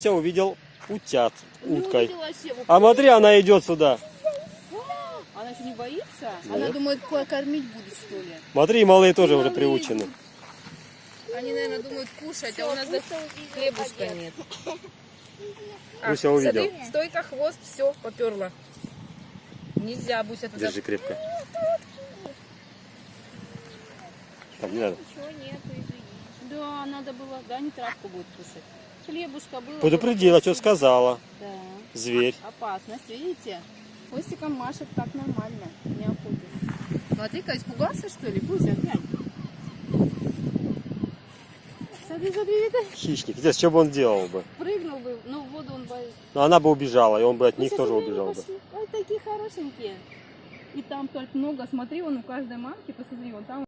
Я увидел утят Не уткой. А смотри, она идет сюда. Она что, не боится? Нет. Она думает, ко- кормить будет, что ли? Смотри, малые тоже уже приучены. Они, наверное, думают кушать, а у нас даже хлебушка нет. А, Буся увидел. смотри, стойка, хвост, все, поперла. Нельзя, Буся, туда. Держи крепко. Так, не надо. Ничего нету. Да, надо было, да, не травку будет кушать. Хлебушка было. Предупредила, что сказала. Да. Зверь. Опасность, видите? Хвостиком машет так нормально, не охотится. Смотри-ка, испугался, что ли? Буся, глянь. Смотри, смотри, это Хищник. Здесь что бы он делал бы? прыгнул бы, но в воду он боится. Ну, она бы убежала, и он бы от них Буся, тоже убежал бы. Ой, такие хорошенькие. И там только много, смотри, вон у каждой мамки, посмотри, вон там